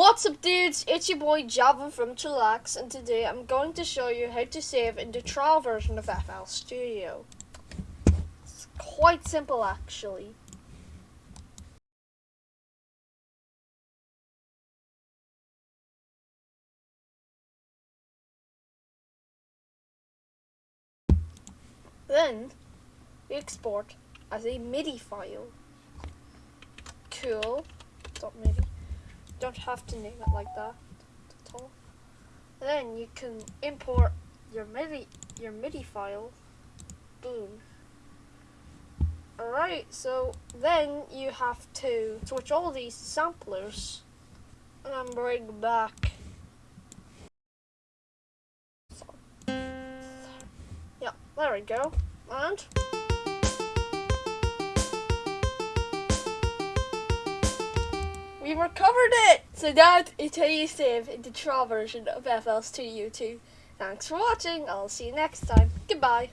What's up dudes, it's your boy Java from Chillax and today I'm going to show you how to save in the trial version of FL Studio. It's quite simple actually. Then export as a MIDI file. Cool. .midi don't have to name it like that at all. Then you can import your MIDI your MIDI file. Boom. Alright, so then you have to switch all these samplers and bring back Yeah, there we go. And we recovered it! So that is how you save the trial version of FL Studio 2. Thanks for watching, I'll see you next time. Goodbye.